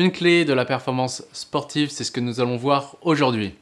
Une clé de la performance sportive, c'est ce que nous allons voir aujourd'hui.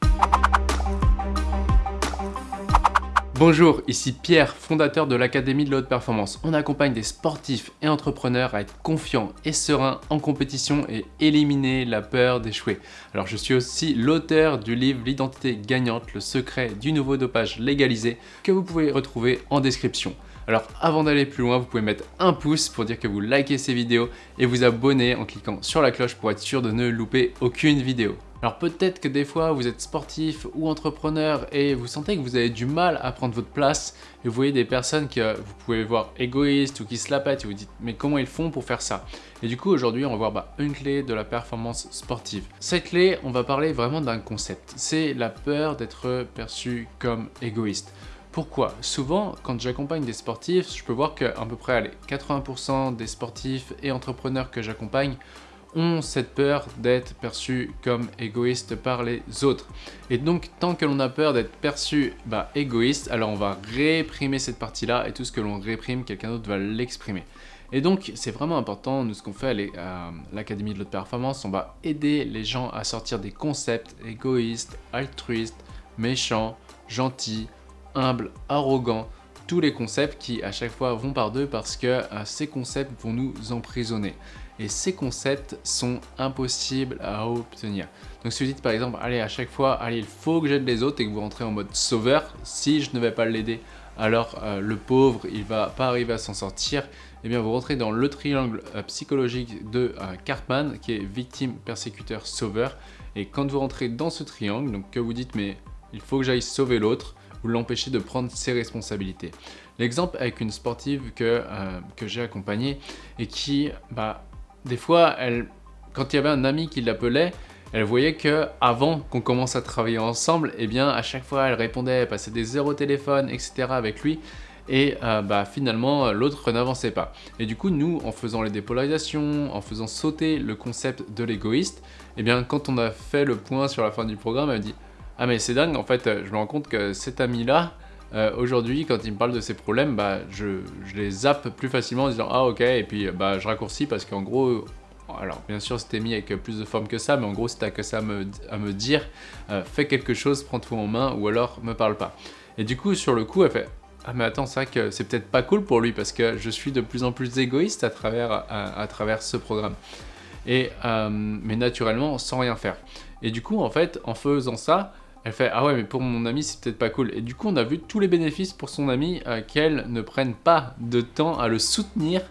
Bonjour, ici Pierre, fondateur de l'Académie de la Haute Performance. On accompagne des sportifs et entrepreneurs à être confiants et sereins en compétition et éliminer la peur d'échouer. Alors je suis aussi l'auteur du livre L'identité gagnante, le secret du nouveau dopage légalisé que vous pouvez retrouver en description. Alors avant d'aller plus loin, vous pouvez mettre un pouce pour dire que vous likez ces vidéos et vous abonner en cliquant sur la cloche pour être sûr de ne louper aucune vidéo. Alors peut-être que des fois vous êtes sportif ou entrepreneur et vous sentez que vous avez du mal à prendre votre place et vous voyez des personnes que vous pouvez voir égoïstes ou qui se la pètent et vous dites mais comment ils font pour faire ça? Et du coup aujourd'hui on va voir bah, une clé de la performance sportive. Cette clé on va parler vraiment d'un concept, c'est la peur d'être perçu comme égoïste. Pourquoi? Souvent, quand j'accompagne des sportifs, je peux voir qu'à peu près 80% des sportifs et entrepreneurs que j'accompagne ont cette peur d'être perçus comme égoïstes par les autres. Et donc, tant que l'on a peur d'être perçu bah, égoïste, alors on va réprimer cette partie-là et tout ce que l'on réprime, quelqu'un d'autre va l'exprimer. Et donc, c'est vraiment important, nous, ce qu'on fait à l'Académie de l'Haute Performance, on va aider les gens à sortir des concepts égoïstes, altruistes, méchants, gentils, humble, arrogant, tous les concepts qui à chaque fois vont par deux parce que euh, ces concepts vont nous emprisonner. Et ces concepts sont impossibles à obtenir. Donc si vous dites par exemple, allez à chaque fois, allez il faut que j'aide les autres et que vous rentrez en mode sauveur, si je ne vais pas l'aider, alors euh, le pauvre il va pas arriver à s'en sortir, eh bien vous rentrez dans le triangle euh, psychologique de Cartman qui est victime, persécuteur, sauveur. Et quand vous rentrez dans ce triangle, donc que vous dites mais il faut que j'aille sauver l'autre, ou l'empêcher de prendre ses responsabilités. L'exemple avec une sportive que, euh, que j'ai accompagnée et qui, bah, des fois, elle, quand il y avait un ami qui l'appelait, elle voyait que avant qu'on commence à travailler ensemble, eh bien à chaque fois elle répondait, elle passait des au téléphone, etc. avec lui et euh, bah, finalement l'autre n'avançait pas. Et du coup nous en faisant les dépolarisations, en faisant sauter le concept de l'égoïste, eh bien quand on a fait le point sur la fin du programme, elle dit ah mais c'est dingue, en fait, euh, je me rends compte que cet ami-là, euh, aujourd'hui, quand il me parle de ses problèmes, bah, je, les zappe plus facilement en disant « Ah ok » et puis bah, je raccourcis parce qu'en gros, alors bien sûr c'était mis avec plus de forme que ça, mais en gros si t'as que ça à me, dire, euh, fais quelque chose, prends tout en main ou alors me parle pas. Et du coup, sur le coup, elle fait ah mais attends, c'est vrai que c'est peut-être pas cool pour lui parce que je suis de plus en plus égoïste à travers, à, travers ce programme. Et, mais naturellement, sans rien faire. Et du coup, en fait, en faisant ça, elle fait « Ah ouais, mais pour mon ami, c'est peut-être pas cool. » Et du coup, on a vu tous les bénéfices pour son ami euh, qu'elle ne prenne pas de temps à le soutenir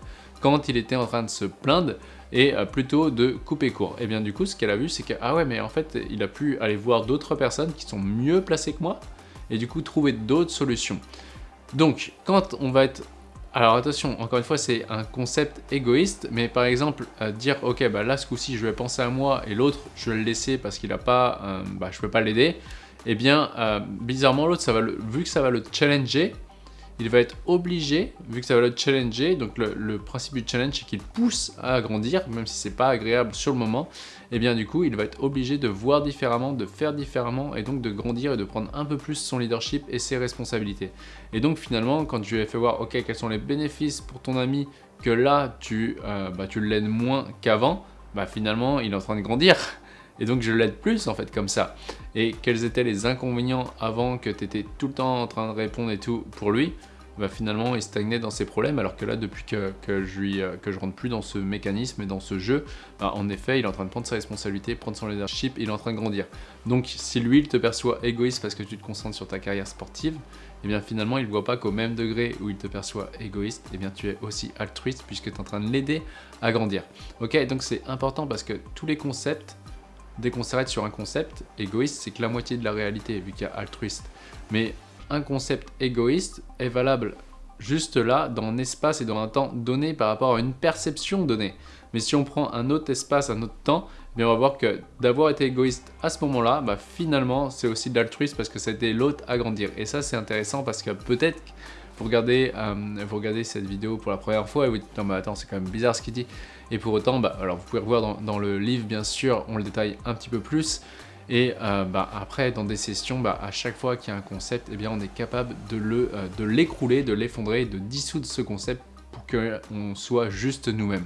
quand il était en train de se plaindre et euh, plutôt de couper court. Et bien du coup, ce qu'elle a vu, c'est que « Ah ouais, mais en fait, il a pu aller voir d'autres personnes qui sont mieux placées que moi et du coup, trouver d'autres solutions. » Donc, quand on va être alors attention, encore une fois, c'est un concept égoïste, mais par exemple, euh, dire « Ok, bah là, ce coup-ci, je vais penser à moi et l'autre, je vais le laisser parce qu'il a pas, euh, bah, je peux pas l'aider. » Eh bien, euh, bizarrement, l'autre, vu que ça va le challenger, il va être obligé, vu que ça va le challenger, donc le, principe du challenge, c'est qu'il pousse à grandir, même si c'est pas agréable sur le moment, et eh bien du coup, il va être obligé de voir différemment, de faire différemment, et donc de grandir et de prendre un peu plus son leadership et ses responsabilités. Et donc finalement, quand je lui ai fait voir, ok, quels sont les bénéfices pour ton ami, que là, tu, euh, bah, tu l'aides moins qu'avant, bah finalement, il est en train de grandir. Et donc je l'aide plus en fait comme ça. Et quels étaient les inconvénients avant que tu étais tout le temps en train de répondre et tout pour lui? Bah finalement il stagnait dans ses problèmes alors que là depuis que, que je lui, euh, que je rentre plus dans ce mécanisme et dans ce jeu, bah, en effet il est en train de prendre ses responsabilités, prendre son leadership, il est en train de grandir. Donc si lui il te perçoit égoïste parce que tu te concentres sur ta carrière sportive, et eh bien finalement il ne voit pas qu'au même degré où il te perçoit égoïste, et eh bien tu es aussi altruiste puisque tu es en train de l'aider à grandir. Ok? Donc c'est important parce que tous les concepts dès qu'on s'arrête sur un concept, égoïste, c'est que la moitié de la réalité, vu qu'il y a altruiste. Mais un concept égoïste est valable juste là, dans un espace et dans un temps donné par rapport à une perception donnée. Mais si on prend un autre espace, un autre temps, eh bien on va voir que d'avoir été égoïste à ce moment-là, bah finalement c'est aussi de l'altruisme parce que c'était l'autre à grandir. Et ça c'est intéressant parce que peut-être vous regardez, euh, vous regardez cette vidéo pour la première fois et vous dites non mais attends c'est quand même bizarre ce qu'il dit. Et pour autant, bah, alors vous pouvez revoir dans, le livre bien sûr, on le détaille un petit peu plus. Et euh, bah, après, dans des sessions, bah, à chaque fois qu'il y a un concept, eh bien, on est capable de l'écrouler, de l'effondrer, de dissoudre ce concept pour qu'on soit juste nous-mêmes.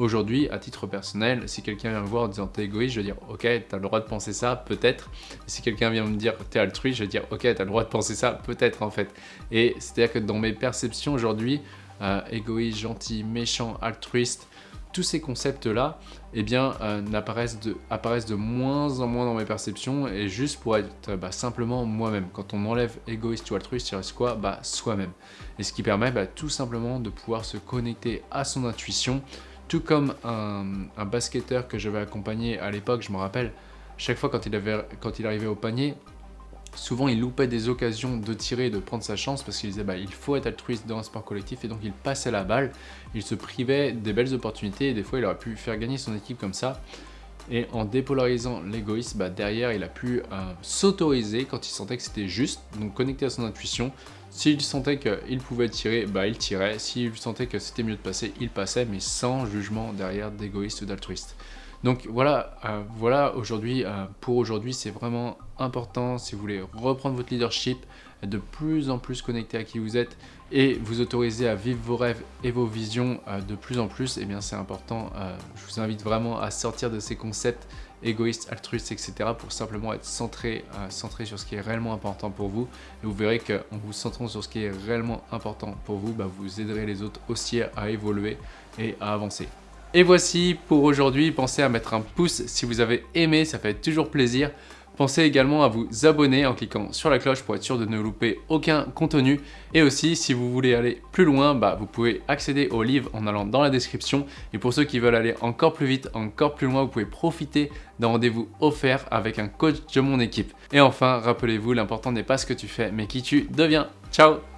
Aujourd'hui, à titre personnel, si quelqu'un vient me voir en disant t'es égoïste, je vais dire ok, t'as le droit de penser ça, peut-être. Si quelqu'un vient me dire t'es altruiste, je vais dire ok, t'as le droit de penser ça, peut-être en fait. Et c'est-à-dire que dans mes perceptions aujourd'hui, euh, égoïste, gentil, méchant, altruiste, tous ces concepts-là, eh bien, euh, apparaissent, de, apparaissent de moins en moins dans mes perceptions et juste pour être bah, simplement moi-même. Quand on enlève égoïste ou altruiste, il reste quoi? Bah, Soi-même. Et ce qui permet bah, tout simplement de pouvoir se connecter à son intuition, tout comme un, un basketteur que j'avais accompagné à l'époque, je me rappelle, chaque fois quand il, arrivait au panier, souvent il loupait des occasions de tirer et de prendre sa chance parce qu'il disait bah, il faut être altruiste dans un sport collectif et donc il passait la balle, il se privait des belles opportunités et des fois il aurait pu faire gagner son équipe comme ça. Et en dépolarisant l'égoïsme, bah, derrière il a pu euh, s'autoriser quand il sentait que c'était juste, donc connecter à son intuition. S'il sentait qu'il pouvait tirer, bah, il tirait. S'il sentait que c'était mieux de passer, il passait, mais sans jugement derrière d'égoïste ou d'altruiste. Donc voilà, euh, voilà aujourd'hui, euh, pour aujourd'hui, c'est vraiment important si vous voulez reprendre votre leadership, de plus en plus connecté à qui vous êtes et vous autoriser à vivre vos rêves et vos visions euh, de plus en plus, et eh bien c'est important. je vous invite vraiment à sortir de ces concepts égoïstes, altruistes, etc. pour simplement être centré, centré sur ce qui est réellement important pour vous. Et vous verrez qu'en vous centrant sur ce qui est réellement important pour vous, bah, vous aiderez les autres aussi à évoluer et à avancer. Et voici pour aujourd'hui, pensez à mettre un pouce si vous avez aimé, ça fait toujours plaisir. Pensez également à vous abonner en cliquant sur la cloche pour être sûr de ne louper aucun contenu. Et aussi, si vous voulez aller plus loin, bah, vous pouvez accéder au livre en allant dans la description. Et pour ceux qui veulent aller encore plus vite, encore plus loin, vous pouvez profiter d'un rendez-vous offert avec un coach de mon équipe. Et enfin, rappelez-vous, l'important n'est pas ce que tu fais, mais qui tu deviens. Ciao